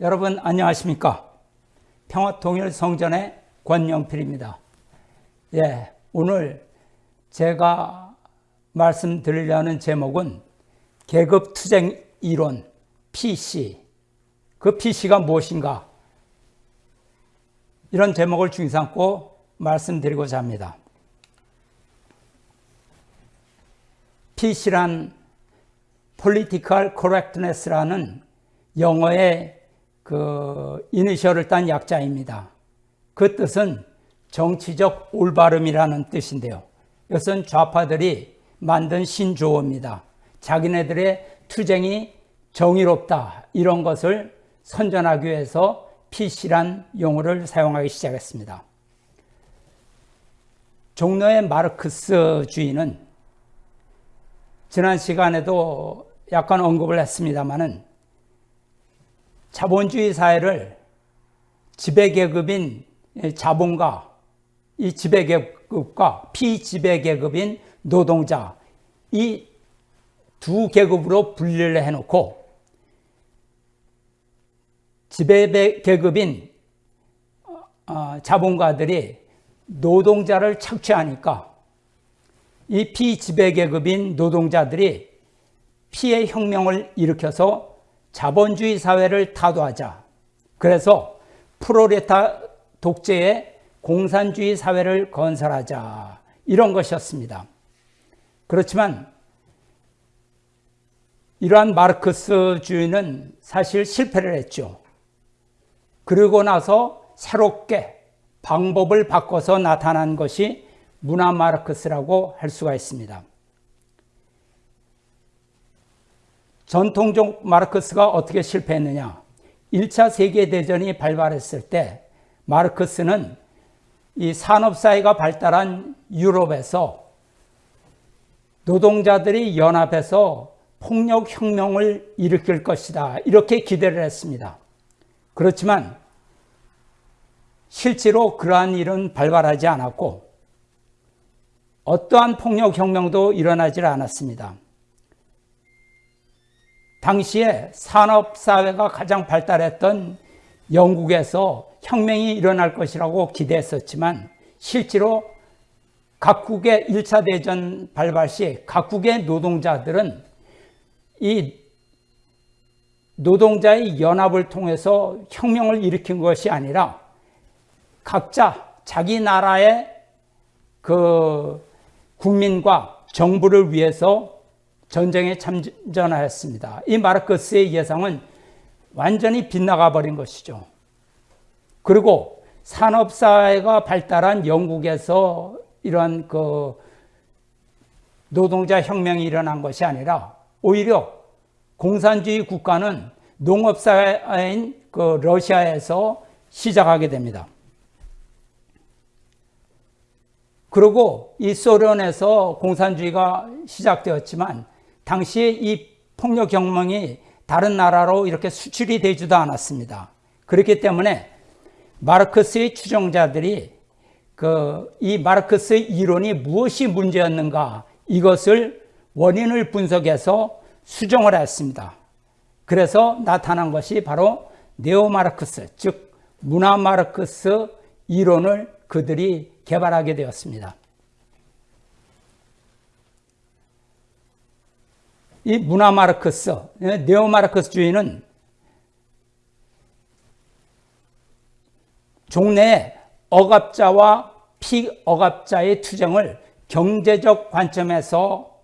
여러분 안녕하십니까? 평화통일성전의 권영필입니다. 예, 오늘 제가 말씀드리려는 제목은 계급투쟁 이론 PC 그 PC가 무엇인가 이런 제목을 중심 삼고 말씀드리고자 합니다. PC란 Political Correctness라는 영어의 그 이니셜을 딴 약자입니다. 그 뜻은 정치적 올바름이라는 뜻인데요. 이것은 좌파들이 만든 신조어입니다. 자기네들의 투쟁이 정의롭다 이런 것을 선전하기 위해서 PC란 용어를 사용하기 시작했습니다. 종로의 마르크스주의는 지난 시간에도 약간 언급을 했습니다마는 자본주의 사회를 지배계급인 자본가, 이 지배계급과 피지배계급인 노동자, 이 두 계급으로 분리를 해놓고 지배계급인 어, 자본가들이 노동자를 착취하니까 이 피지배계급인 노동자들이 피해 혁명을 일으켜서 자본주의 사회를 타도하자. 그래서 프로레타 독재의 공산주의 사회를 건설하자. 이런 것이었습니다. 그렇지만 이러한 마르크스주의는 사실 실패를 했죠. 그리고 나서 새롭게 방법을 바꿔서 나타난 것이 문화 마르크스라고 할 수가 있습니다. 전통적 마르크스가 어떻게 실패했느냐? 1차 세계대전이 발발했을 때 마르크스는 이 산업사회가 발달한 유럽에서 노동자들이 연합해서 폭력혁명을 일으킬 것이다. 이렇게 기대를 했습니다. 그렇지만 실제로 그러한 일은 발발하지 않았고 어떠한 폭력혁명도 일어나지 않았습니다. 당시에 산업사회가 가장 발달했던 영국에서 혁명이 일어날 것이라고 기대했었지만 실제로 각국의 1차 대전 발발 시 각국의 노동자들은 이 노동자의 연합을 통해서 혁명을 일으킨 것이 아니라 각자 자기 나라의 그 국민과 정부를 위해서 전쟁에 참전하였습니다. 이 마르크스의 예상은 완전히 빗나가 버린 것이죠. 그리고 산업사회가 발달한 영국에서 이런 그 노동자 혁명이 일어난 것이 아니라 오히려 공산주의 국가는 농업사회인 그 러시아에서 시작하게 됩니다. 그리고 이 소련에서 공산주의가 시작되었지만 당시에 이 폭력 혁명이 다른 나라로 이렇게 수출이 되지도 않았습니다. 그렇기 때문에 마르크스의 추종자들이 그 이 마르크스의 이론이 무엇이 문제였는가 이것을 원인을 분석해서 수정을 했습니다. 그래서 나타난 것이 바로 네오 마르크스, 즉 문화 마르크스 이론을 그들이 개발하게 되었습니다. 이 문화 마르크스, 네오 마르크스주의는 종래에 억압자와 피억압자의 투쟁을 경제적 관점에서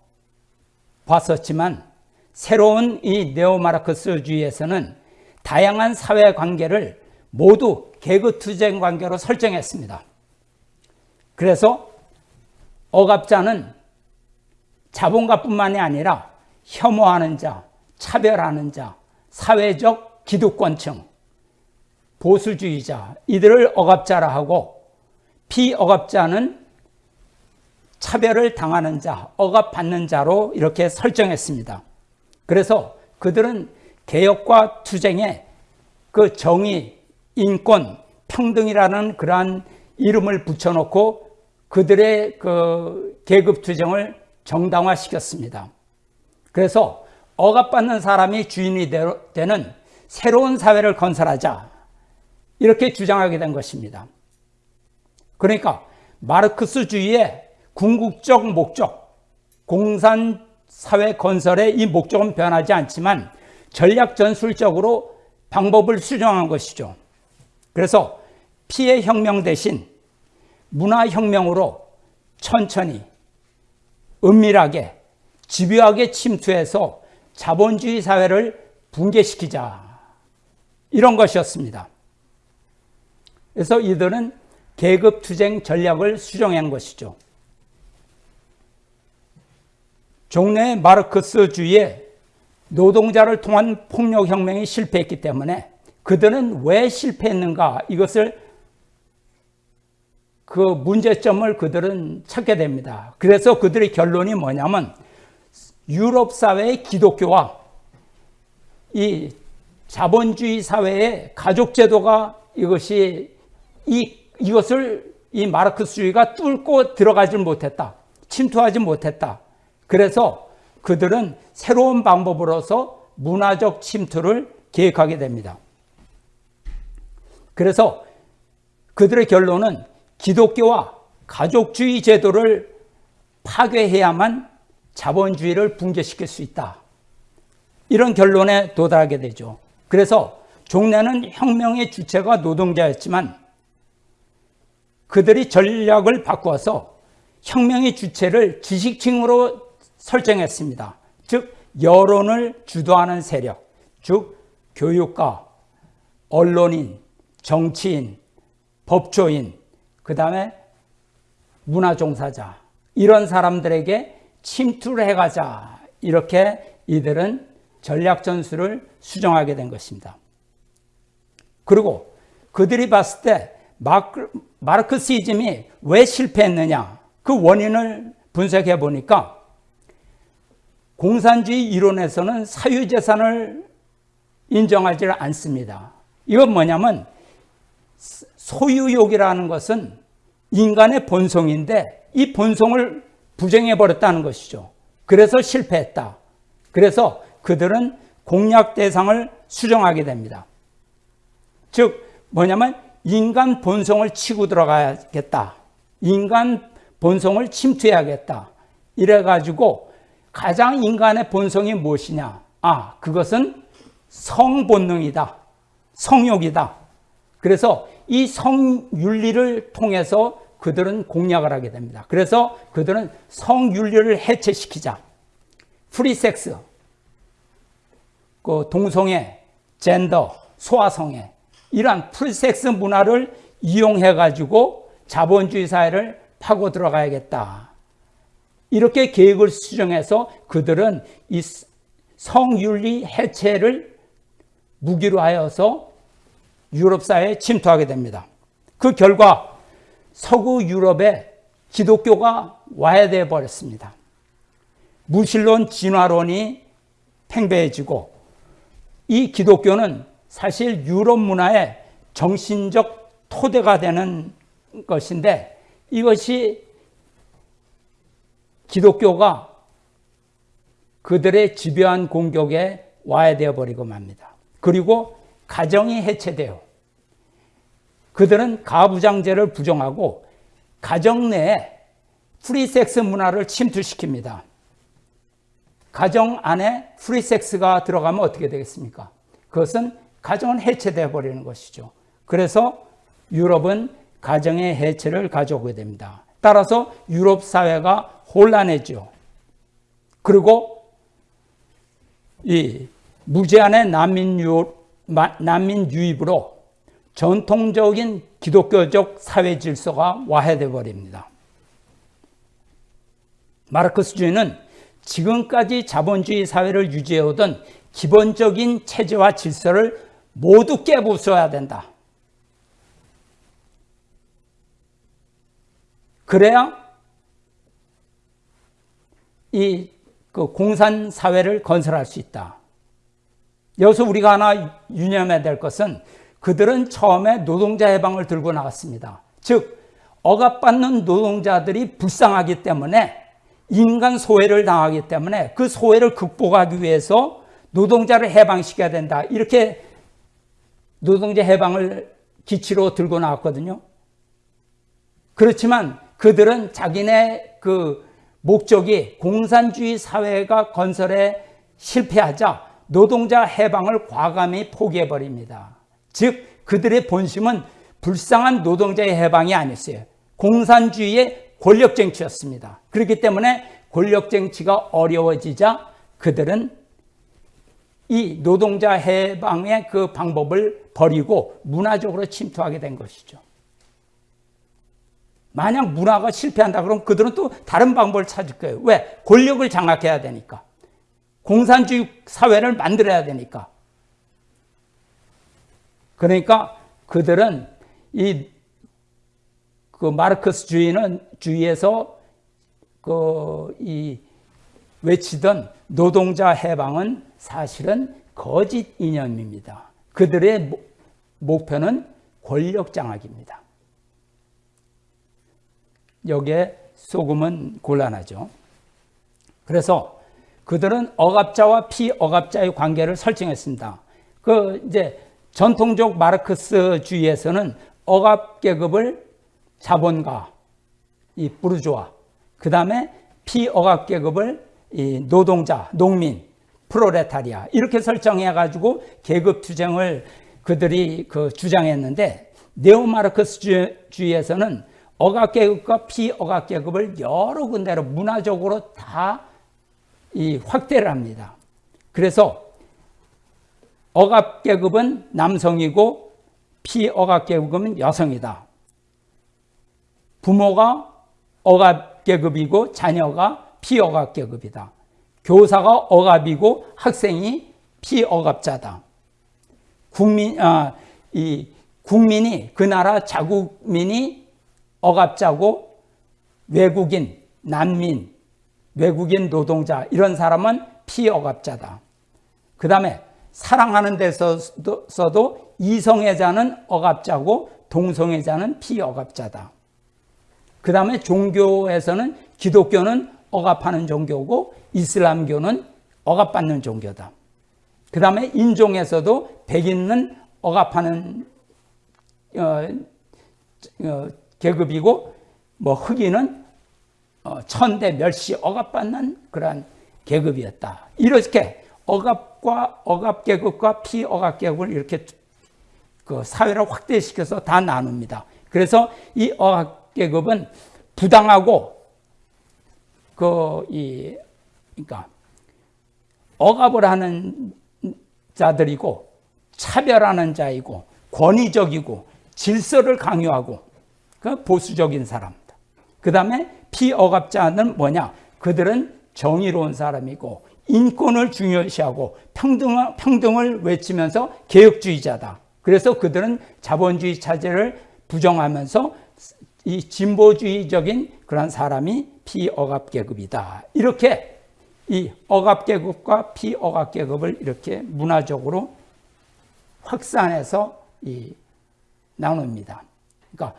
봤었지만 새로운 이 네오 마르크스주의에서는 다양한 사회 관계를 모두 계급 투쟁 관계로 설정했습니다. 그래서 억압자는 자본가뿐만이 아니라 혐오하는 자, 차별하는 자, 사회적 기득권층, 보수주의자 이들을 억압자라 하고 피억압자는 차별을 당하는 자, 억압받는 자로 이렇게 설정했습니다. 그래서 그들은 개혁과 투쟁에 그 정의, 인권, 평등이라는 그러한 이름을 붙여놓고 그들의 그 계급 투쟁을 정당화시켰습니다. 그래서 억압받는 사람이 주인이 되는 새로운 사회를 건설하자. 이렇게 주장하게 된 것입니다. 그러니까 마르크스주의의 궁극적 목적, 공산사회 건설의 이 목적은 변하지 않지만 전략 전술적으로 방법을 수정한 것이죠. 그래서 피해 혁명 대신 문화혁명으로 천천히 은밀하게 집요하게 침투해서 자본주의 사회를 붕괴시키자. 이런 것이었습니다. 그래서 이들은 계급투쟁 전략을 수정한 것이죠. 종래 마르크스주의에 노동자를 통한 폭력혁명이 실패했기 때문에 그들은 왜 실패했는가 이것을 그 문제점을 그들은 찾게 됩니다. 그래서 그들의 결론이 뭐냐면 유럽 사회의 기독교와 이 자본주의 사회의 가족 제도가 이것이 이 이것을 이 마르크스주의가 뚫고 들어가지 못했다. 침투하지 못했다. 그래서 그들은 새로운 방법으로서 문화적 침투를 계획하게 됩니다. 그래서 그들의 결론은 기독교와 가족주의 제도를 파괴해야만 자본주의를 붕괴시킬 수 있다. 이런 결론에 도달하게 되죠. 그래서 종래는 혁명의 주체가 노동자였지만 그들이 전략을 바꾸어서 혁명의 주체를 지식층으로 설정했습니다. 즉 여론을 주도하는 세력, 즉 교육가, 언론인, 정치인, 법조인, 그 다음에 문화종사자 이런 사람들에게 침투를 해가자 이렇게 이들은 전략 전술을 수정하게 된 것입니다. 그리고 그들이 봤을 때 마크, 마르크시즘이 왜 실패했느냐 그 원인을 분석해 보니까 공산주의 이론에서는 사유재산을 인정하지 않습니다. 이건 뭐냐면 소유욕이라는 것은 인간의 본성인데 이 본성을 부정해 버렸다는 것이죠. 그래서 실패했다. 그래서 그들은 공략 대상을 수정하게 됩니다. 즉 뭐냐면 인간 본성을 치고 들어가야겠다. 인간 본성을 침투해야겠다. 이래가지고 가장 인간의 본성이 무엇이냐? 아, 그것은 성본능이다. 성욕이다. 그래서 이 성윤리를 통해서 그들은 공략을 하게 됩니다. 그래서 그들은 성윤리를 해체시키자. 프리섹스, 그 동성애, 젠더, 소아성애 이러한 프리섹스 문화를 이용해 가지고 자본주의 사회를 파고 들어가야겠다. 이렇게 계획을 수정해서 그들은 이 성윤리 해체를 무기로 하여서 유럽 사회에 침투하게 됩니다. 그 결과 서구 유럽에 기독교가 와해되어 버렸습니다. 무신론 진화론이 팽배해지고 이 기독교는 사실 유럽 문화의 정신적 토대가 되는 것인데 이것이 기독교가 그들의 집요한 공격에 와해되어 버리고 맙니다. 그리고 가정이 해체되어 그들은 가부장제를 부정하고 가정 내에 프리섹스 문화를 침투시킵니다. 가정 안에 프리섹스가 들어가면 어떻게 되겠습니까? 그것은 가정은 해체되어 버리는 것이죠. 그래서 유럽은 가정의 해체를 가져오게 됩니다. 따라서 유럽 사회가 혼란해죠. 그리고 이 무제한의 난민 유입으로 전통적인 기독교적 사회 질서가 와해돼 버립니다. 마르크스주의는 지금까지 자본주의 사회를 유지해오던 기본적인 체제와 질서를 모두 깨부숴야 된다. 그래야 이 그 공산 사회를 건설할 수 있다. 여기서 우리가 하나 유념해야 될 것은 그들은 처음에 노동자 해방을 들고 나왔습니다. 즉 억압받는 노동자들이 불쌍하기 때문에 인간 소외를 당하기 때문에 그 소외를 극복하기 위해서 노동자를 해방시켜야 된다. 이렇게 노동자 해방을 기치로 들고 나왔거든요. 그렇지만 그들은 자기네 그 목적이 공산주의 사회가 건설에 실패하자 노동자 해방을 과감히 포기해 버립니다. 즉 그들의 본심은 불쌍한 노동자의 해방이 아니었어요. 공산주의의 권력 쟁취였습니다. 그렇기 때문에 권력 쟁취가 어려워지자 그들은 이 노동자 해방의 그 방법을 버리고 문화적으로 침투하게 된 것이죠. 만약 문화가 실패한다 그러면 그들은 또 다른 방법을 찾을 거예요. 왜? 권력을 장악해야 되니까. 공산주의 사회를 만들어야 되니까. 그러니까 그들은 이 그 마르크스 주의는 주의에서 그 이 외치던 노동자 해방은 사실은 거짓 이념입니다. 그들의 목표는 권력 장악입니다. 여기에 소금은 곤란하죠. 그래서 그들은 억압자와 피억압자의 관계를 설정했습니다. 그 이제 전통적 마르크스주의에서는 억압 계급을 자본가, 이 부르주아, 그 다음에 피억압 계급을 이 노동자, 농민, 프로레타리아 이렇게 설정해 가지고 계급 투쟁을 그들이 그 주장했는데 네오마르크스주의에서는 억압 계급과 피억압 계급을 여러 군데로 문화적으로 다 이 확대를 합니다. 그래서 억압계급은 남성이고 피억압계급은 여성이다. 부모가 억압계급이고 자녀가 피억압계급이다. 교사가 억압이고 학생이 피억압자다. 국민, 아, 이 국민이 그 나라 자국민이 억압자고 외국인, 난민, 외국인 노동자 이런 사람은 피억압자다. 그 다음에 사랑하는 데서도 이성애자는 억압자고 동성애자는 피억압자다. 그 다음에 종교에서는 기독교는 억압하는 종교고 이슬람교는 억압받는 종교다. 그 다음에 인종에서도 백인은 억압하는 어, 어, 계급이고 뭐 흑인은 어, 천대 멸시 억압받는 그러한 계급이었다. 이렇게 억압 과 억압 계급과 피억압 계급을 이렇게 그 사회를 확대시켜서 다 나눕니다. 그래서 이 억압 계급은 부당하고 그 이 그러니까 억압을 하는 자들이고 차별하는 자이고 권위적이고 질서를 강요하고 그 보수적인 사람들. 그 다음에 피억압자는 뭐냐? 그들은 정의로운 사람이고 인권을 중요시하고 평등을, 평등을 외치면서 개혁주의자다. 그래서 그들은 자본주의 차제를 부정하면서 이 진보주의적인 그런 사람이 피억압계급이다. 이렇게 이 억압계급과 피억압계급을 이렇게 문화적으로 확산해서 이 나눕니다. 그러니까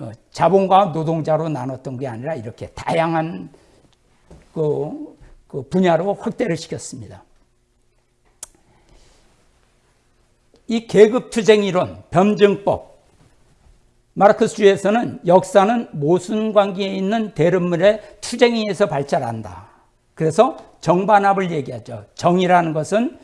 어, 자본과 노동자로 나눴던 게 아니라 이렇게 다양한 그, 그 분야로 확대를 시켰습니다. 이 계급투쟁 이론, 변증법, 마르크스주의에서는 역사는 모순 관계에 있는 대립물의 투쟁에 의해서 발달한다. 그래서 정반합을 얘기하죠. 정이라는 것은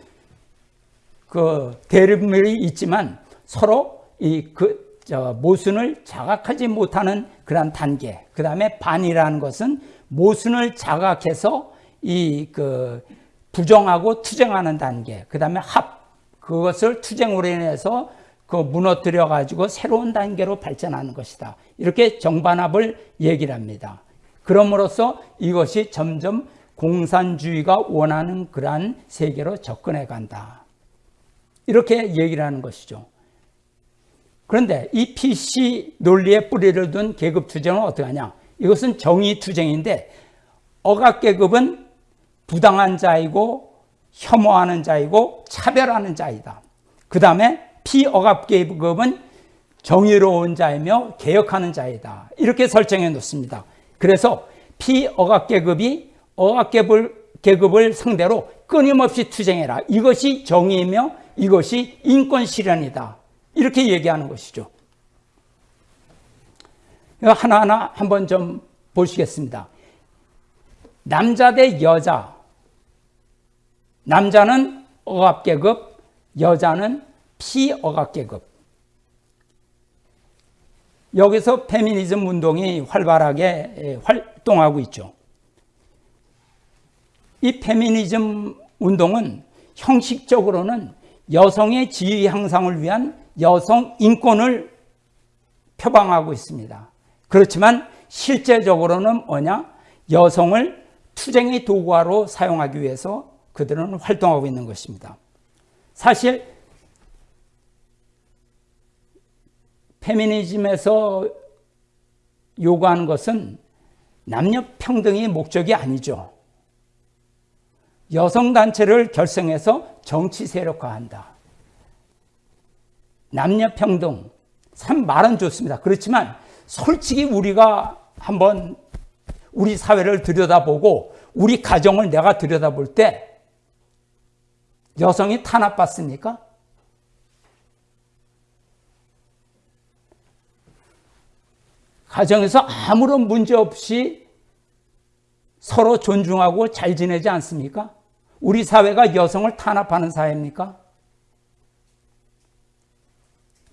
그 대립물이 있지만 서로 이그 모순을 자각하지 못하는 그런 단계. 그 다음에 반이라는 것은 모순을 자각해서 이 그 부정하고 투쟁하는 단계. 그 다음에 합. 그것을 투쟁으로 인해서 그 무너뜨려 가지고 새로운 단계로 발전하는 것이다. 이렇게 정반합을 얘기를 합니다. 그럼으로써 이것이 점점 공산주의가 원하는 그러한 세계로 접근해 간다. 이렇게 얘기를 하는 것이죠. 그런데 이 PC 논리에 뿌리를 둔 계급 투쟁은 어떻게 하냐? 이것은 정의 투쟁인데 억압 계급은 부당한 자이고 혐오하는 자이고 차별하는 자이다. 그 다음에 피억압 계급은 정의로운 자이며 개혁하는 자이다. 이렇게 설정해 놓습니다. 그래서 피억압 계급이 억압 계급을 상대로 끊임없이 투쟁해라. 이것이 정의이며 이것이 인권 실현이다. 이렇게 얘기하는 것이죠. 하나하나 한번 좀 보시겠습니다. 남자 대 여자. 남자는 억압계급, 여자는 피억압계급. 여기서 페미니즘 운동이 활발하게 활동하고 있죠. 이 페미니즘 운동은 형식적으로는 여성의 지위 향상을 위한 여성 인권을 표방하고 있습니다. 그렇지만 실제적으로는 뭐냐? 여성을 투쟁의 도구화로 사용하기 위해서 그들은 활동하고 있는 것입니다. 사실 페미니즘에서 요구하는 것은 남녀 평등이 목적이 아니죠. 여성단체를 결성해서 정치 세력화한다. 남녀 평등, 참 말은 좋습니다. 그렇지만 솔직히 우리가 한번 우리 사회를 들여다보고 우리 가정을 내가 들여다볼 때 여성이 탄압받습니까? 가정에서 아무런 문제 없이 서로 존중하고 잘 지내지 않습니까? 우리 사회가 여성을 탄압하는 사회입니까?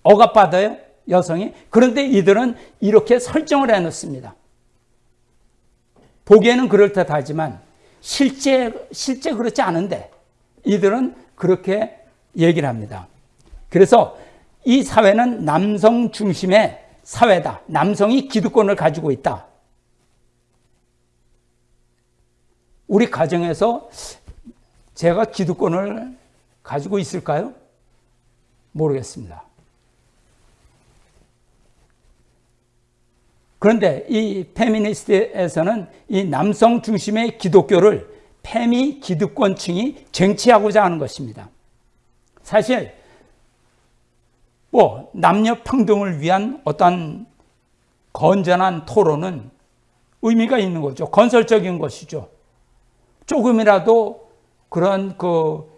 억압받아요? 여성이? 그런데 이들은 이렇게 설정을 해놓습니다. 보기에는 그럴듯하지만 실제, 실제 그렇지 않은데 이들은 그렇게 얘기를 합니다. 그래서 이 사회는 남성 중심의 사회다. 남성이 기득권을 가지고 있다. 우리 가정에서 제가 기득권을 가지고 있을까요? 모르겠습니다. 그런데 이 페미니스트에서는 이 남성 중심의 기독교를 페미 기득권층이 쟁취하고자 하는 것입니다. 사실 뭐 남녀 평등을 위한 어떤 건전한 토론은 의미가 있는 거죠. 건설적인 것이죠. 조금이라도 그런 그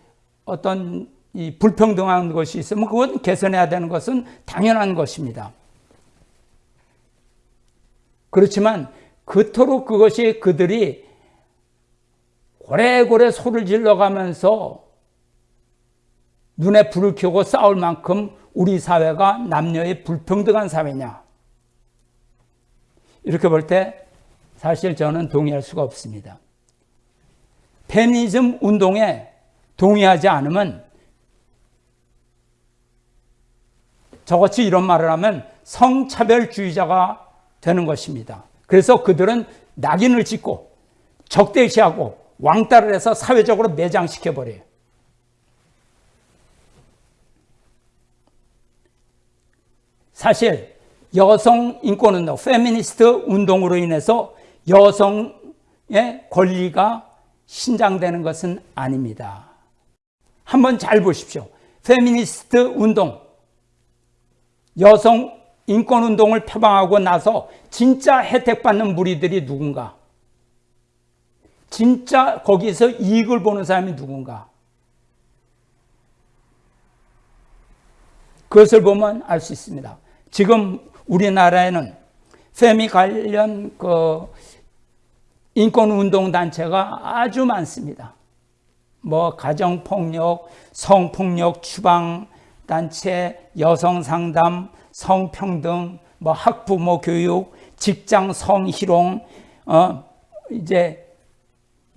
어떤 이 불평등한 것이 있으면 그건 개선해야 되는 것은 당연한 것입니다. 그렇지만 그토록 그것이 그들이 고래고래 소를 질러가면서 눈에 불을 켜고 싸울 만큼 우리 사회가 남녀의 불평등한 사회냐? 이렇게 볼 때 사실 저는 동의할 수가 없습니다. 페미니즘 운동에 동의하지 않으면 저같이 이런 말을 하면 성차별주의자가 되는 것입니다. 그래서 그들은 낙인을 찍고 적대시하고 왕따를 해서 사회적으로 매장시켜버려요. 사실 여성 인권운동, 페미니스트 운동으로 인해서 여성의 권리가 신장되는 것은 아닙니다. 한번 잘 보십시오. 페미니스트 운동, 여성 인권 운동을 표방하고 나서 진짜 혜택받는 무리들이 누군가? 진짜 거기서 이익을 보는 사람이 누군가? 그것을 보면 알 수 있습니다. 지금 우리나라에는 페미 관련 그 인권운동단체가 아주 많습니다. 뭐 가정폭력, 성폭력 추방단체, 여성상담, 성평등, 뭐 학부모 교육, 직장 성희롱, 어, 이제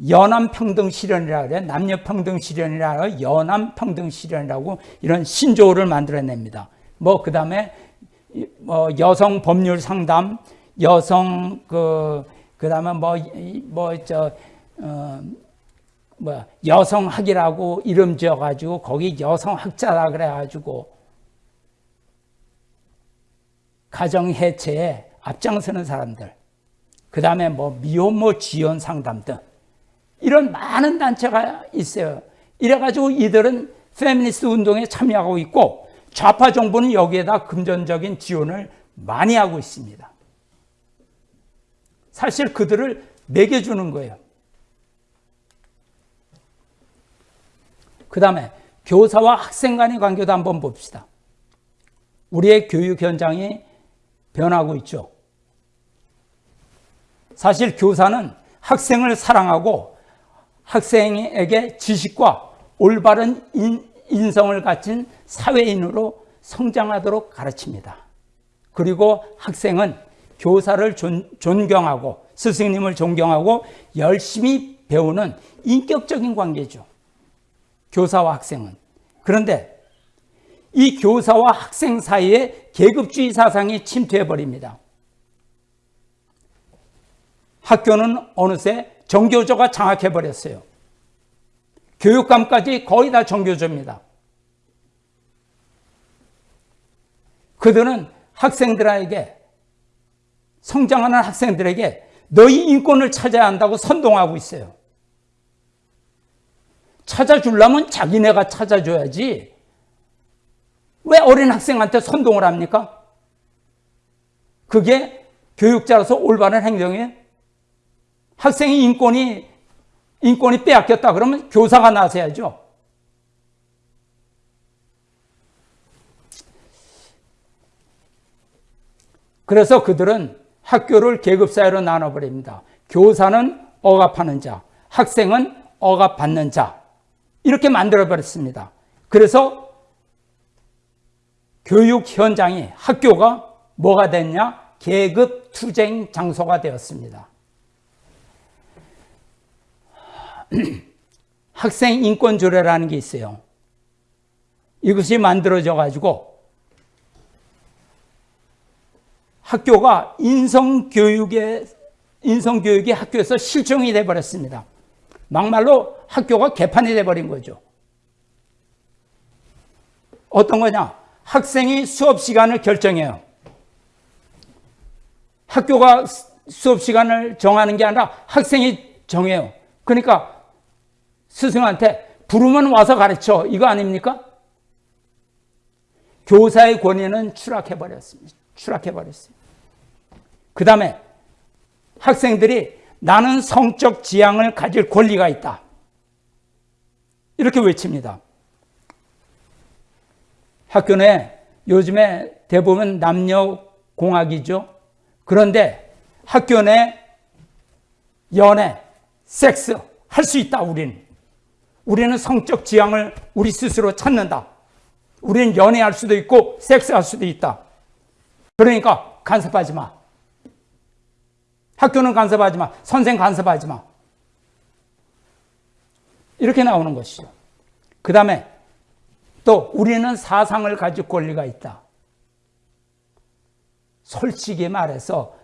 연암평등 실현이라 그래. 남녀평등 실현이라 연암평등 실현이라고 이런 신조어를 만들어냅니다. 뭐, 그 다음에, 뭐, 여성 법률 상담, 여성 그, 그 다음에 뭐, 뭐, 저, 어, 뭐, 여성학이라고 이름 지어가지고, 거기 여성학자라 그래가지고, 가정 해체에 앞장서는 사람들, 그 다음에 뭐, 미혼모 지원 상담 등, 이런 많은 단체가 있어요. 이래가지고 이들은 페미니스트 운동에 참여하고 있고, 좌파 정부는 여기에다 금전적인 지원을 많이 하고 있습니다. 사실 그들을 매겨주는 거예요. 그 다음에 교사와 학생 간의 관계도 한번 봅시다. 우리의 교육 현장이 변하고 있죠. 사실 교사는 학생을 사랑하고 학생에게 지식과 올바른 인, 성을 갖춘 사회인으로 성장하도록 가르칩니다. 그리고 학생은 교사를 존, 존경하고 스승님을 존경하고 열심히 배우는 인격적인 관계죠. 교사와 학생은. 그런데 이 교사와 학생 사이에 계급주의 사상이 침투해 버립니다. 학교는 어느새 정교조가 장악해 버렸어요. 교육감까지 거의 다 정교조입니다. 그들은 학생들에게 성장하는 학생들에게 너희 인권을 찾아야 한다고 선동하고 있어요. 찾아주려면 자기네가 찾아줘야지. 왜 어린 학생한테 선동을 합니까? 그게 교육자로서 올바른 행동이에요? 학생의 인권이, 인권이 빼앗겼다 그러면 교사가 나서야죠. 그래서 그들은 학교를 계급사회로 나눠버립니다. 교사는 억압하는 자, 학생은 억압받는 자. 이렇게 만들어버렸습니다. 그래서 교육 현장이 학교가 뭐가 됐냐? 계급 투쟁 장소가 되었습니다. 학생 인권 조례라는 게 있어요. 이것이 만들어져 가지고 학교가 인성 교육의, 인성 교육이 학교에서 실종이 돼 버렸습니다. 막말로 학교가 개판이 돼 버린 거죠. 어떤 거냐? 학생이 수업 시간을 결정해요. 학교가 수업 시간을 정하는 게 아니라 학생이 정해요. 그러니까 스승한테 부르면 와서 가르쳐. 이거 아닙니까? 교사의 권위는 추락해버렸습니다. 추락해버렸어요. 그 다음에 학생들이 나는 성적 지향을 가질 권리가 있다. 이렇게 외칩니다. 학교 내 요즘에 대부분 남녀 공학이죠. 그런데 학교 내 연애, 섹스 할 수 있다, 우리는. 우리는 성적 지향을 우리 스스로 찾는다. 우리는 연애할 수도 있고 섹스할 수도 있다. 그러니까 간섭하지 마. 학교는 간섭하지 마. 선생 간섭하지 마. 이렇게 나오는 것이죠. 그 다음에 또 우리는 사상을 가질 권리가 있다. 솔직히 말해서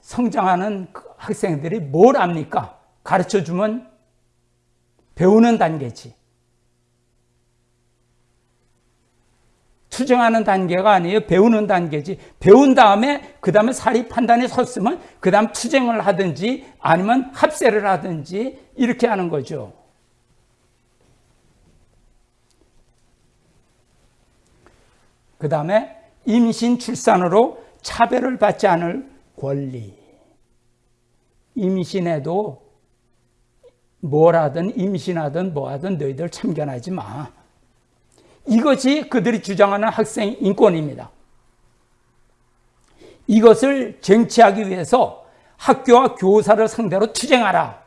성장하는 그 학생들이 뭘 압니까? 가르쳐 주면 배우는 단계지. 투정하는 단계가 아니에요. 배우는 단계지. 배운 다음에 그 다음에 사리 판단이 섰으면 그 다음 투쟁을 하든지 아니면 합세를 하든지 이렇게 하는 거죠. 그 다음에 임신 출산으로 차별을 받지 않을 권리. 임신해도 뭘 하든 임신하든 뭐 하든 너희들 참견하지 마. 이것이 그들이 주장하는 학생 인권입니다. 이것을 쟁취하기 위해서 학교와 교사를 상대로 투쟁하라.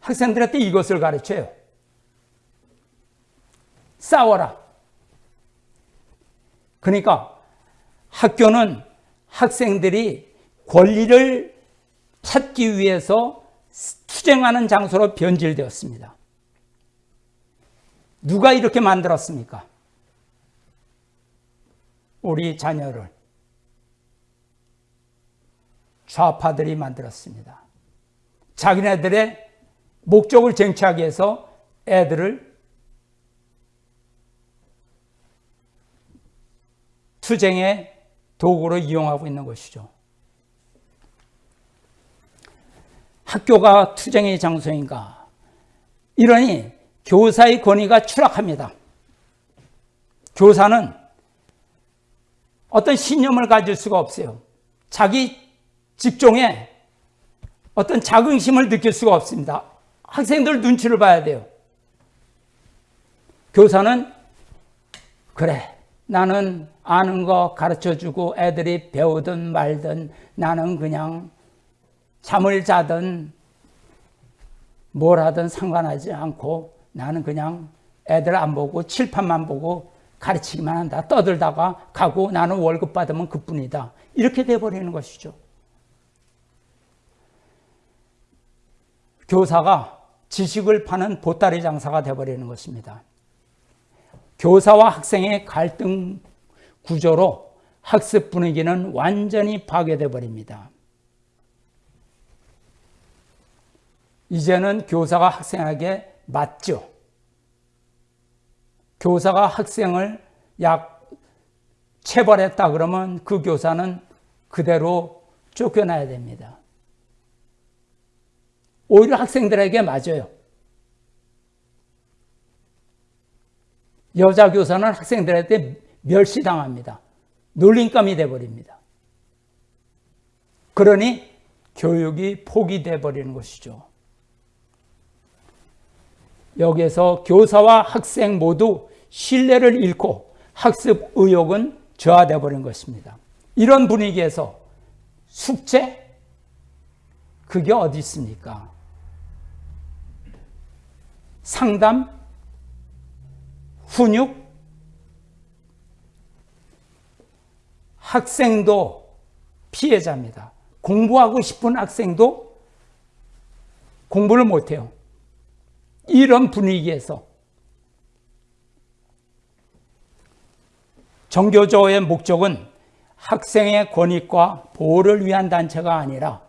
학생들한테 이것을 가르쳐요. 싸워라. 그러니까 학교는 학생들이 권리를 찾기 위해서 투쟁하는 장소로 변질되었습니다. 누가 이렇게 만들었습니까? 우리 자녀를 좌파들이 만들었습니다. 자기네들의 목적을 쟁취하기 위해서 애들을 투쟁의 도구로 이용하고 있는 것이죠. 학교가 투쟁의 장소인가? 이러니 교사의 권위가 추락합니다. 교사는 어떤 신념을 가질 수가 없어요. 자기 직종에 어떤 자긍심을 느낄 수가 없습니다. 학생들 눈치를 봐야 돼요. 교사는 그래 나는 아는 거 가르쳐주고 애들이 배우든 말든 나는 그냥 잠을 자든 뭘 하든 상관하지 않고 나는 그냥 애들 안 보고 칠판만 보고 가르치기만 한다. 떠들다가 가고 나는 월급 받으면 그뿐이다. 이렇게 돼버리는 것이죠. 교사가 지식을 파는 보따리 장사가 돼버리는 것입니다. 교사와 학생의 갈등 구조로 학습 분위기는 완전히 파괴돼 버립니다. 이제는 교사가 학생에게 맞죠. 교사가 학생을 약 체벌했다 그러면 그 교사는 그대로 쫓겨나야 됩니다. 오히려 학생들에게 맞아요. 여자 교사는 학생들한테 멸시당합니다. 놀림감이 돼버립니다. 그러니 교육이 포기돼 버리는 것이죠. 여기에서 교사와 학생 모두 신뢰를 잃고 학습 의욕은 저하돼 버린 것입니다. 이런 분위기에서 숙제 그게 어디 있습니까? 상담 훈육 학생도 피해자입니다. 공부하고 싶은 학생도 공부를 못해요. 이런 분위기에서 정교조의 목적은 학생의 권익과 보호를 위한 단체가 아니라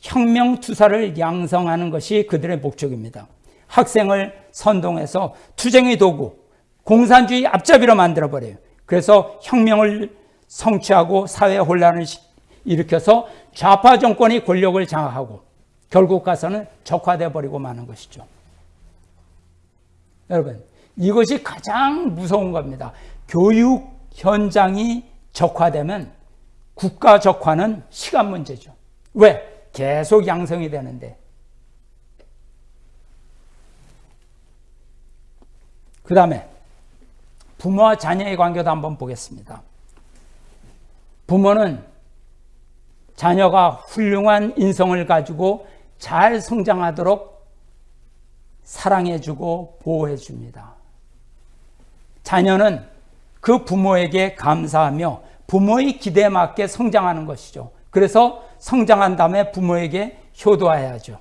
혁명 투사를 양성하는 것이 그들의 목적입니다. 학생을 선동해서 투쟁의 도구, 공산주의 앞잡이로 만들어버려요. 그래서 혁명을 성취하고 사회 혼란을 일으켜서 좌파 정권이 권력을 장악하고 결국 가서는 적화돼 버리고 마는 것이죠. 여러분, 이것이 가장 무서운 겁니다. 교육 현장이 적화되면 국가 적화는 시간 문제죠. 왜? 계속 양성이 되는데. 그 다음에 부모와 자녀의 관계도 한번 보겠습니다. 부모는 자녀가 훌륭한 인성을 가지고 잘 성장하도록 사랑해주고 보호해줍니다. 자녀는 그 부모에게 감사하며 부모의 기대에 맞게 성장하는 것이죠. 그래서 성장한 다음에 부모에게 효도해야죠.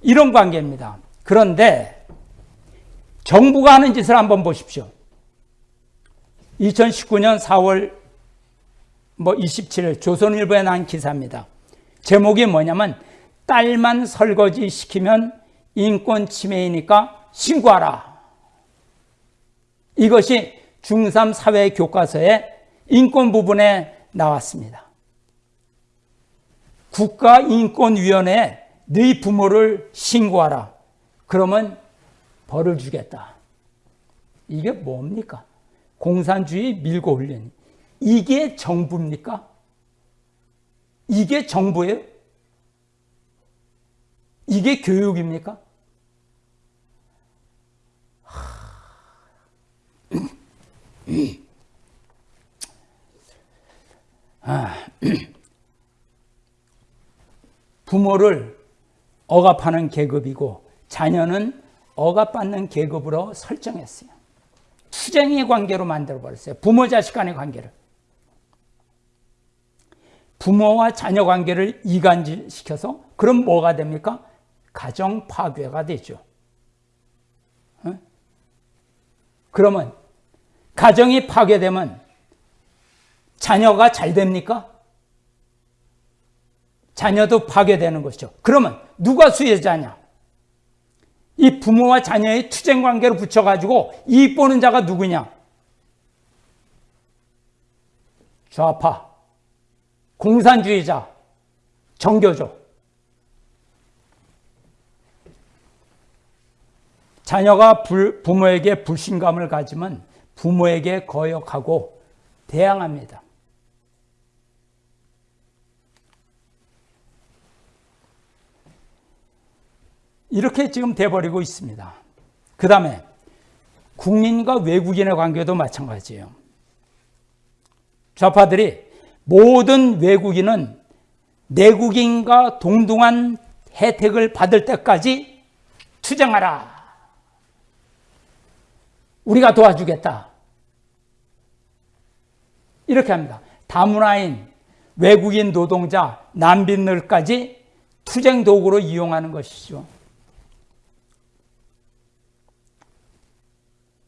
이런 관계입니다. 그런데 정부가 하는 짓을 한번 보십시오. 2019년 4월 뭐 27일 조선일보에 난 기사입니다. 제목이 뭐냐면 딸만 설거지 시키면 인권 침해이니까 신고하라. 이것이 중3 사회 교과서에 인권 부분에 나왔습니다. 국가인권위원회에 네 부모를 신고하라. 그러면 벌을 주겠다. 이게 뭡니까? 공산주의 밀고 올린. 이게 정부입니까? 이게 정부예요? 이게 교육입니까? 부모를 억압하는 계급이고 자녀는 억압받는 계급으로 설정했어요. 투쟁의 관계로 만들어버렸어요. 부모 자식 간의 관계를. 부모와 자녀 관계를 이간질시켜서 그럼 뭐가 됩니까? 가정 파괴가 되죠. 어? 그러면 가정이 파괴되면 자녀가 잘 됩니까? 자녀도 파괴되는 것이죠. 그러면 누가 수혜자냐? 이 부모와 자녀의 투쟁 관계를 붙여가지고 이익 보는 자가 누구냐? 좌파, 공산주의자, 정교조. 자녀가 불, 부모에게 불신감을 가지면 부모에게 거역하고 대항합니다. 이렇게 지금 돼버리고 있습니다. 그 다음에 국민과 외국인의 관계도 마찬가지예요. 좌파들이 모든 외국인은 내국인과 동등한 혜택을 받을 때까지 투쟁하라. 우리가 도와주겠다. 이렇게 합니다. 다문화인, 외국인 노동자, 난민들까지 투쟁 도구로 이용하는 것이죠.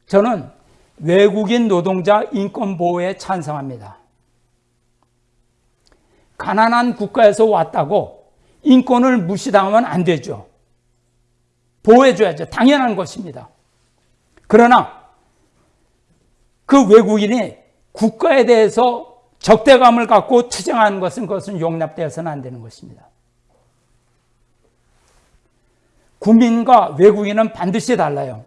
저는 외국인 노동자 인권 보호에 찬성합니다. 가난한 국가에서 왔다고 인권을 무시당하면 안 되죠. 보호해줘야죠. 당연한 것입니다. 그러나 그 외국인이 국가에 대해서 적대감을 갖고 투쟁하는 것은 그것은 용납되어서는 안 되는 것입니다. 국민과 외국인은 반드시 달라요.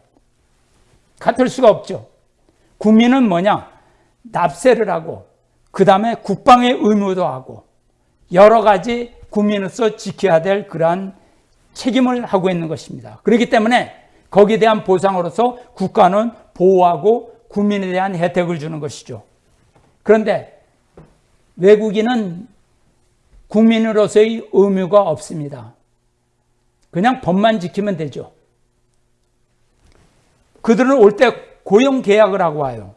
같을 수가 없죠. 국민은 뭐냐? 납세를 하고, 그 다음에 국방의 의무도 하고, 여러 가지 국민으로서 지켜야 될 그러한 책임을 하고 있는 것입니다. 그렇기 때문에 거기에 대한 보상으로서 국가는 보호하고 국민에 대한 혜택을 주는 것이죠. 그런데 외국인은 국민으로서의 의무가 없습니다. 그냥 법만 지키면 되죠. 그들은 올 때 고용 계약을 하고 와요.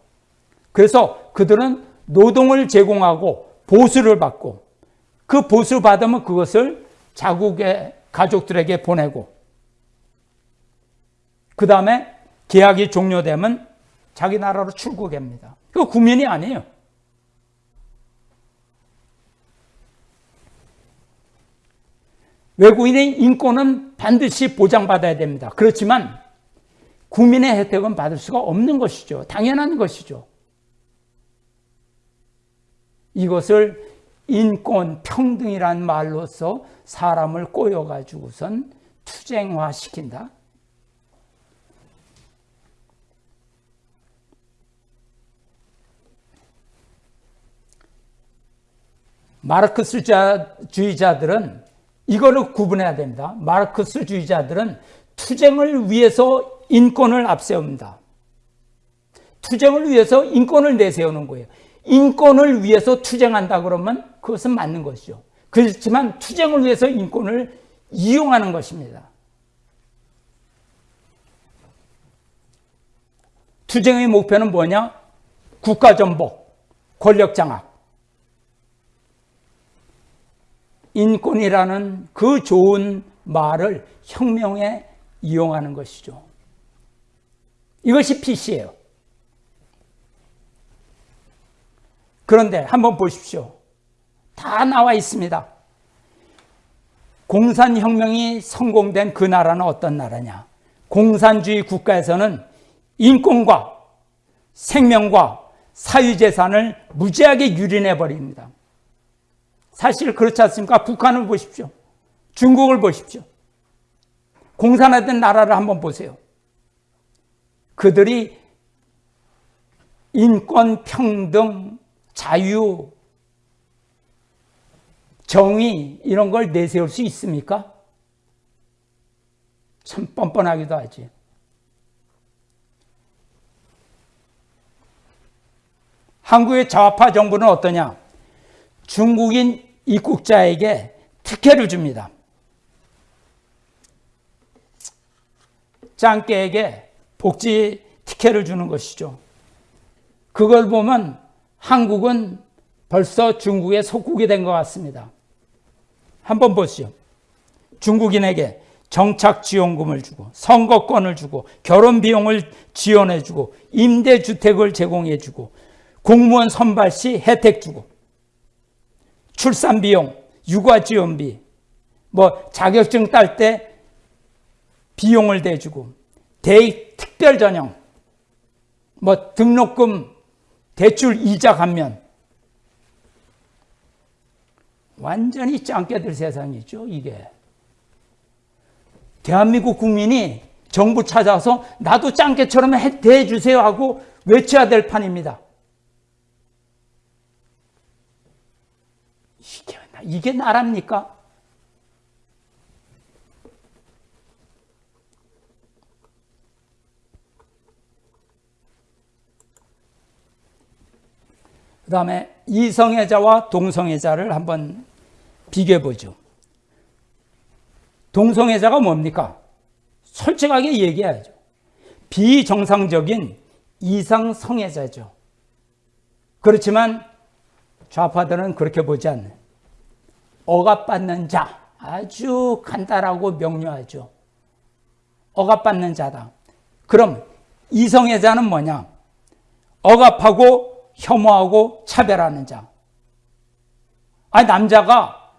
그래서 그들은 노동을 제공하고 보수를 받고 그 보수 받으면 그것을 자국의 가족들에게 보내고 그 다음에 계약이 종료되면 자기 나라로 출국합니다. 그 국민이 아니에요. 외국인의 인권은 반드시 보장받아야 됩니다. 그렇지만 국민의 혜택은 받을 수가 없는 것이죠. 당연한 것이죠. 이것을 인권, 평등이란 말로서 사람을 꼬여가지고선 투쟁화시킨다. 마르크스주의자들은 이거를 구분해야 됩니다. 마르크스주의자들은 투쟁을 위해서 인권을 앞세웁니다. 투쟁을 위해서 인권을 내세우는 거예요. 인권을 위해서 투쟁한다 그러면 그것은 맞는 것이죠. 그렇지만 투쟁을 위해서 인권을 이용하는 것입니다. 투쟁의 목표는 뭐냐? 국가전복, 권력장악. 인권이라는 그 좋은 말을 혁명에 이용하는 것이죠. 이것이 PC예요. 그런데 한번 보십시오. 다 나와 있습니다. 공산혁명이 성공된 그 나라는 어떤 나라냐? 공산주의 국가에서는 인권과 생명과 사유재산을 무지하게 유린해 버립니다. 사실 그렇지 않습니까? 북한을 보십시오. 중국을 보십시오. 공산화된 나라를 한번 보세요. 그들이 인권, 평등, 자유, 정의 이런 걸 내세울 수 있습니까? 참 뻔뻔하기도 하지. 한국의 좌파 정부는 어떠냐? 중국인 입국자에게 특혜를 줍니다. 짱깨에게 복지 특혜를 주는 것이죠. 그걸 보면 한국은 벌써 중국의 속국이 된 것 같습니다. 한번 보시죠. 중국인에게 정착 지원금을 주고 선거권을 주고 결혼 비용을 지원해 주고 임대 주택을 제공해 주고 공무원 선발 시 혜택 주고 출산 비용, 육아 지원비, 뭐 자격증 딸 때 비용을 대주고 대입 특별 전형, 뭐 등록금 대출 이자 감면 완전히 짱깨들 세상이죠, 이게. 대한민국 국민이 정부 찾아서 나도 짱깨처럼 대해주세요 하고 외쳐야 될 판입니다. 이게 나랍니까? 그 다음에 이성애자와 동성애자를 한번 비교해 보죠. 동성애자가 뭡니까? 솔직하게 얘기해야죠. 비정상적인 이상성애자죠. 그렇지만 좌파들은 그렇게 보지 않는 억압받는 자 아주 간단하고 명료하죠. 억압받는 자다. 그럼 이성애자는 뭐냐? 억압하고 혐오하고 차별하는 자. 아 남자가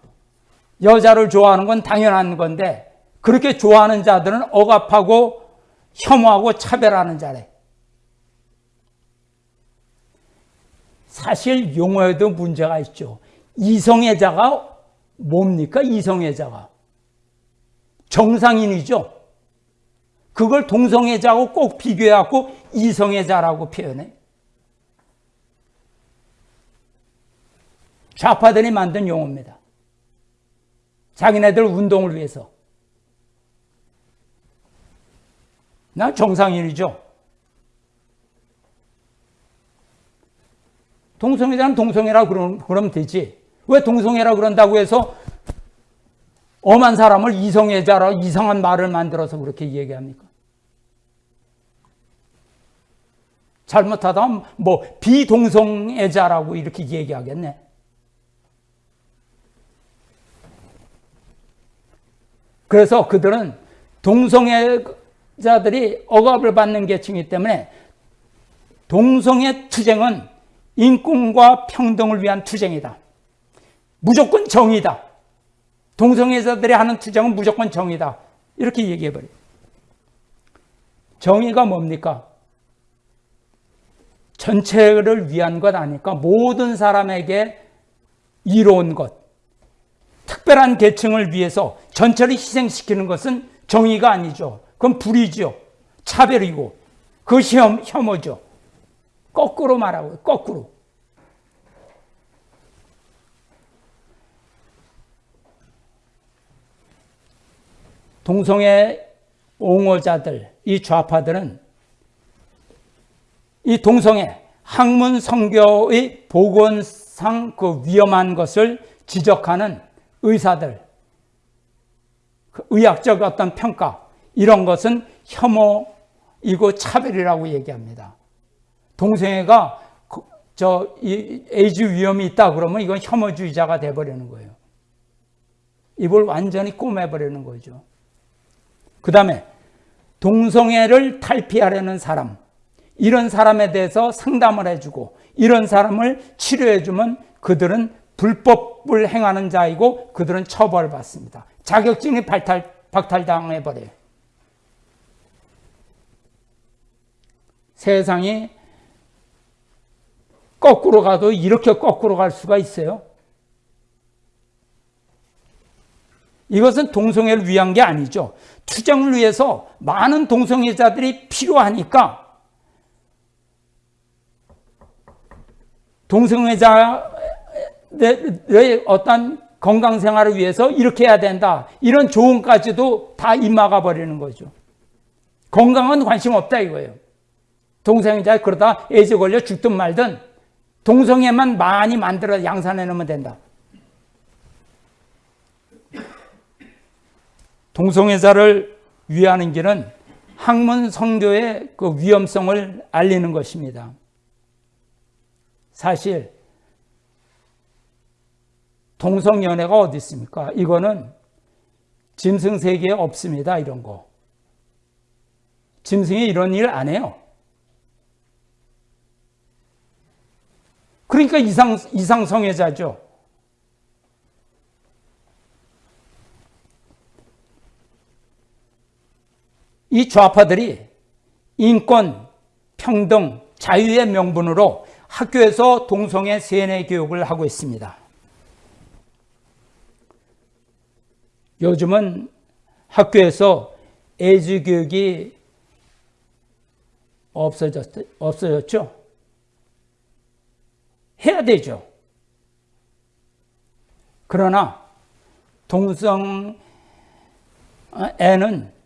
여자를 좋아하는 건 당연한 건데 그렇게 좋아하는 자들은 억압하고 혐오하고 차별하는 자래. 사실 용어에도 문제가 있죠. 이성애자가 뭡니까? 이성애자가. 정상인이죠. 그걸 동성애자하고 꼭 비교해갖고 이성애자라고 표현해. 좌파들이 만든 용어입니다. 자기네들 운동을 위해서. 나 정상인이죠. 동성애자는 동성애라 그러면, 그러면 되지. 왜 동성애라 그런다고 해서 엄한 사람을 이성애자라 이상한 말을 만들어서 그렇게 얘기합니까? 잘못하다 뭐 비동성애자라고 이렇게 얘기하겠네. 그래서 그들은 동성애자들이 억압을 받는 계층이기 때문에 동성애 투쟁은 인권과 평등을 위한 투쟁이다. 무조건 정의다. 동성애자들이 하는 투쟁은 무조건 정의다. 이렇게 얘기해버려요. 정의가 뭡니까? 전체를 위한 것 아니까 모든 사람에게 이로운 것, 특별한 계층을 위해서 전체를 희생시키는 것은 정의가 아니죠. 그건 불이죠. 차별이고 그것이 혐오죠. 거꾸로 말하고 거꾸로. 동성애 옹호자들, 이 좌파들은 이 동성애 학문 성교의 보건상 그 위험한 것을 지적하는 의사들, 그 의학적 어떤 평가 이런 것은 혐오이고 차별이라고 얘기합니다. 동성애가 그, 저 에이즈 위험이 있다 그러면 이건 혐오주의자가 돼버리는 거예요. 입을 완전히 꼬매버리는 거죠. 그 다음에 동성애를 탈피하려는 사람, 이런 사람에 대해서 상담을 해주고 이런 사람을 치료해주면 그들은 불법을 행하는 자이고 그들은 처벌받습니다. 자격증이 발탈, 박탈당해버려요. 세상이 거꾸로 가도 이렇게 거꾸로 갈 수가 있어요. 이것은 동성애를 위한 게 아니죠. 투쟁을 위해서 많은 동성애자들이 필요하니까 동성애자의 어떤 건강 생활을 위해서 이렇게 해야 된다. 이런 조언까지도 다 입막아 버리는 거죠. 건강은 관심 없다 이거예요. 동성애자 그러다 에이즈 걸려 죽든 말든 동성애만 많이 만들어 양산해 놓으면 된다. 동성애자를 위하는 길은 학문 성교의 그 위험성을 알리는 것입니다. 사실 동성연애가 어디 있습니까? 이거는 짐승 세계에 없습니다. 이런 거. 짐승이 이런 일 안 해요. 그러니까 이상, 이상성애자죠. 이 좌파들이 인권, 평등, 자유의 명분으로 학교에서 동성애 세뇌 교육을 하고 있습니다. 요즘은 학교에서 에이즈 교육이 없어졌, 없어졌죠? 해야 되죠. 그러나 동성애는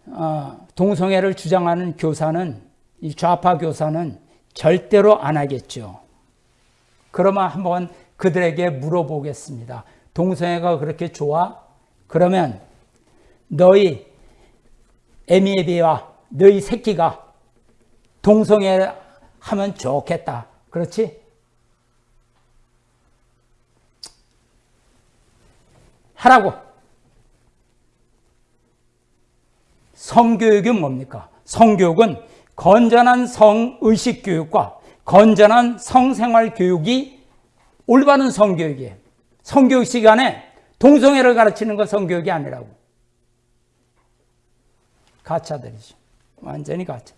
어, 동성애를 주장하는 교사는 이 좌파 교사는 절대로 안 하겠죠. 그러면 한번 그들에게 물어보겠습니다. 동성애가 그렇게 좋아? 그러면 너희 에미에비와 너희 새끼가 동성애 하면 좋겠다. 그렇지? 하라고. 성교육은 뭡니까? 성교육은 건전한 성의식 교육과 건전한 성생활 교육이 올바른 성교육이에요. 성교육 시간에 동성애를 가르치는 건 성교육이 아니라고. 가짜들이죠. 완전히 가짜.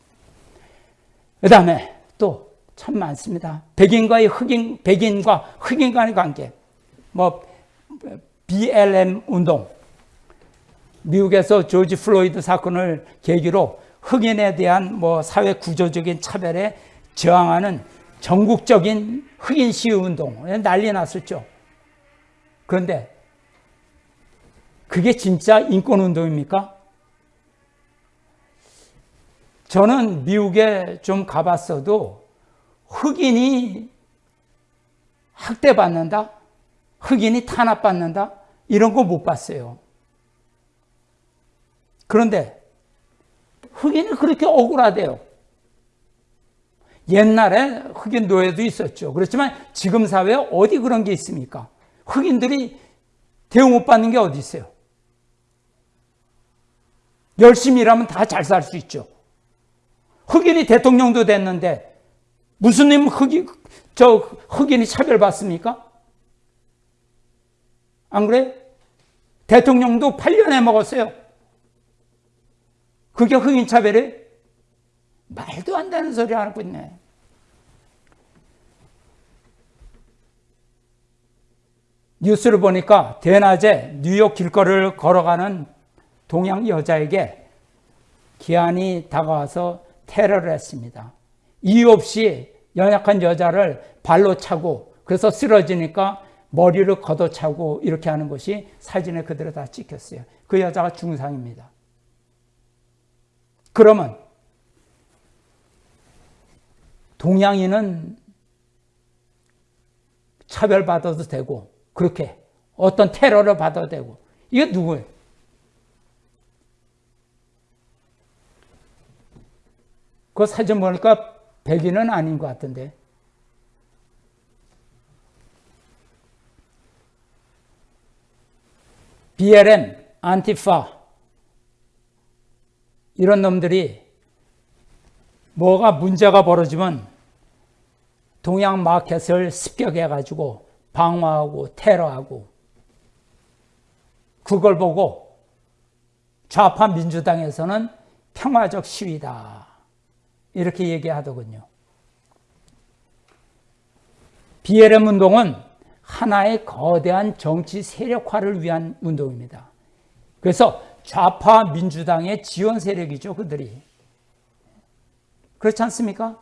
그 다음에 또 참 많습니다. 백인과의 흑인, 백인과 흑인 간의 관계. 뭐, BLM 운동. 미국에서 조지 플로이드 사건을 계기로 흑인에 대한 뭐 사회 구조적인 차별에 저항하는 전국적인 흑인 시위 운동 난리 났었죠. 그런데 그게 진짜 인권 운동입니까? 저는 미국에 좀 가봤어도 흑인이 학대받는다? 흑인이 탄압받는다? 이런 거 못 봤어요. 그런데 흑인이 그렇게 억울하대요. 옛날에 흑인 노예도 있었죠. 그렇지만 지금 사회에 어디 그런 게 있습니까? 흑인들이 대우 못 받는 게 어디 있어요? 열심히 일하면 다 잘 살 수 있죠. 흑인이 대통령도 됐는데 무슨 님 흑인 저 흑인이 차별받습니까? 안 그래? 대통령도 8년에 먹었어요. 그게 흑인 차별이 말도 안 되는 소리 하고 있네. 뉴스를 보니까 대낮에 뉴욕 길거리를 걸어가는 동양 여자에게 기한이 다가와서 테러를 했습니다. 이유 없이 연약한 여자를 발로 차고 그래서 쓰러지니까 머리를 걷어차고 이렇게 하는 것이 사진에 그대로 다 찍혔어요. 그 여자가 중상입니다. 그러면 동양인은 차별받아도 되고 그렇게 어떤 테러를 받아도 되고 이게 누구예요? 그 사진 보니까 백인은 아닌 것 같은데 BLM, 안티파 이런 놈들이 뭐가 문제가 벌어지면 동양 마켓을 습격해가지고 방어하고 테러하고 그걸 보고 좌파 민주당에서는 평화적 시위다. 이렇게 얘기하더군요. BLM 운동은 하나의 거대한 정치 세력화를 위한 운동입니다. 그래서 좌파 민주당의 지원 세력이죠, 그들이. 그렇지 않습니까?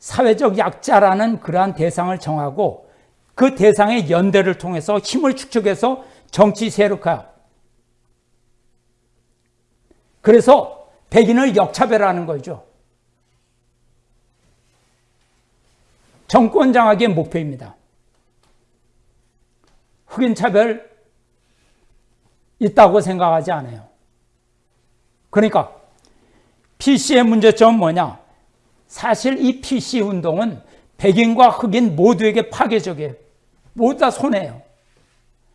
사회적 약자라는 그러한 대상을 정하고 그 대상의 연대를 통해서 힘을 축적해서 정치 세력화. 그래서 백인을 역차별하는 거죠. 정권 장악의 목표입니다. 흑인 차별 있다고 생각하지 않아요. 그러니까 PC의 문제점은 뭐냐? 사실 이 PC 운동은 백인과 흑인 모두에게 파괴적이에요. 모두 다 손해예요.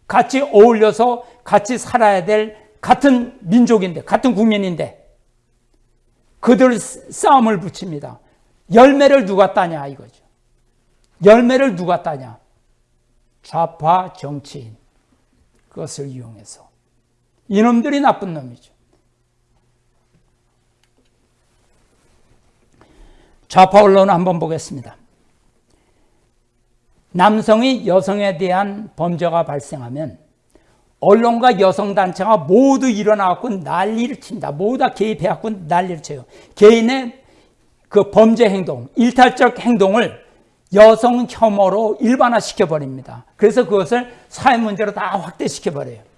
같이 어울려서 같이 살아야 될 같은 민족인데, 같은 국민인데, 그들 싸움을 붙입니다. 열매를 누가 따냐 이거죠. 열매를 누가 따냐? 좌파 정치인. 그것을 이용해서. 이놈들이 나쁜 놈이죠. 좌파 언론 한번 보겠습니다. 남성이 여성에 대한 범죄가 발생하면 언론과 여성단체가 모두 일어나갖고 난리를 친다. 모두 다 개입해갖고 난리를 쳐요. 개인의 그 범죄 행동, 일탈적 행동을 여성 혐오로 일반화시켜버립니다. 그래서 그것을 사회 문제로 다 확대시켜버려요.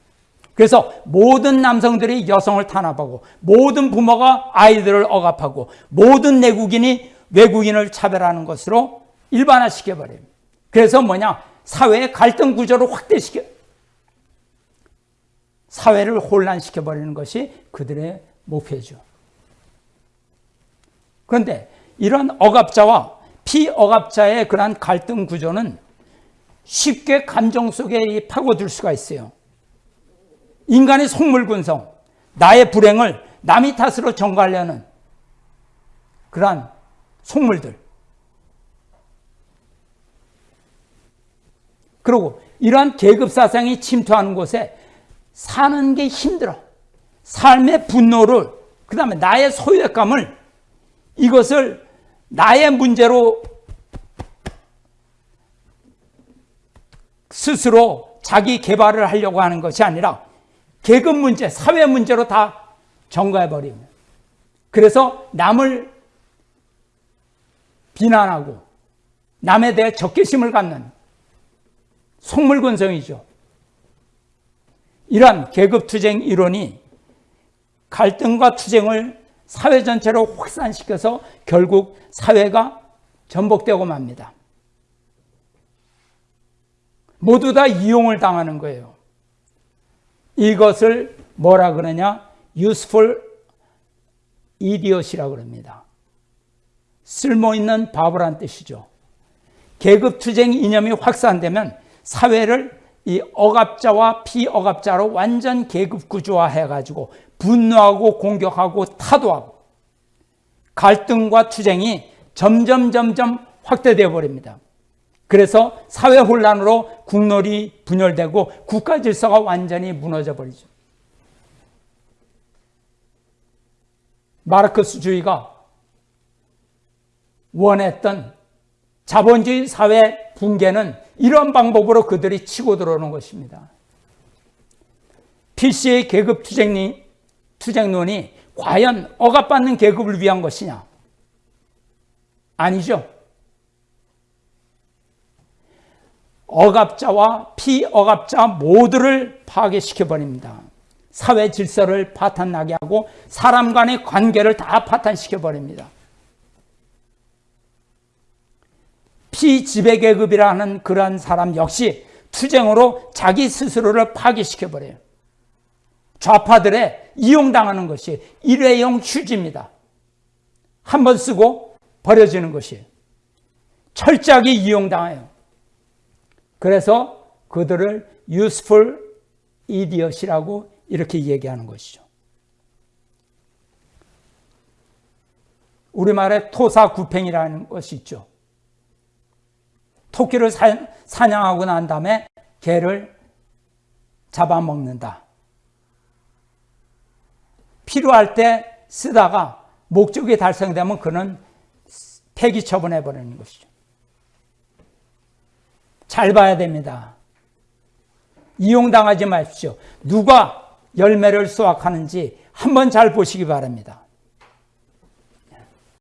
그래서 모든 남성들이 여성을 탄압하고 모든 부모가 아이들을 억압하고 모든 내국인이 외국인을 차별하는 것으로 일반화시켜버려요. 그래서 뭐냐? 사회의 갈등 구조를 확대시켜, 사회를 혼란시켜버리는 것이 그들의 목표죠. 그런데 이런 억압자와 피억압자의 그러한 갈등 구조는 쉽게 감정 속에 파고들 수가 있어요. 인간의 속물군성, 나의 불행을 남의 탓으로 전가하려는 그러한 속물들. 그리고 이러한 계급사상이 침투하는 곳에 사는 게 힘들어. 삶의 분노를, 그 다음에 나의 소외감을 이것을 나의 문제로 스스로 자기 개발을 하려고 하는 것이 아니라 계급 문제, 사회 문제로 다 전가해버립니다. 그래서 남을 비난하고 남에 대해 적개심을 갖는 속물근성이죠. 이러한 계급투쟁 이론이 갈등과 투쟁을 사회 전체로 확산시켜서 결국 사회가 전복되고 맙니다. 모두 다 이용을 당하는 거예요. 이것을 뭐라 그러냐? useful idiot이라고 그럽니다. 쓸모있는 바보란 뜻이죠. 계급투쟁 이념이 확산되면 사회를 이 억압자와 피억압자로 완전 계급 구조화 해 가지고 분노하고 공격하고 타도하고 갈등과 투쟁이 점점 점점 확대되어 버립니다. 그래서 사회 혼란으로 국론이 분열되고 국가 질서가 완전히 무너져 버리죠. 마르크스주의가 원했던 자본주의 사회 붕괴는 이런 방법으로 그들이 치고 들어오는 것입니다. PC의 계급 투쟁이, 투쟁론이 과연 억압받는 계급을 위한 것이냐? 아니죠. 억압자와 피억압자 모두를 파괴시켜버립니다. 사회 질서를 파탄나게 하고 사람 간의 관계를 다 파탄시켜버립니다. 피지배계급이라는 그러한 사람 역시 투쟁으로 자기 스스로를 파괴시켜버려요. 좌파들의 이용당하는 것이 일회용 휴지입니다. 한 번 쓰고 버려지는 것이 철저하게 이용당해요. 그래서 그들을 useful idiot이라고 이렇게 얘기하는 것이죠. 우리말에 토사구팽이라는 것이 있죠. 토끼를 사냥하고 난 다음에 개를 잡아먹는다. 필요할 때 쓰다가 목적이 달성되면 그는 폐기 처분해 버리는 것이죠. 잘 봐야 됩니다. 이용당하지 마십시오. 누가 열매를 수확하는지 한번 잘 보시기 바랍니다.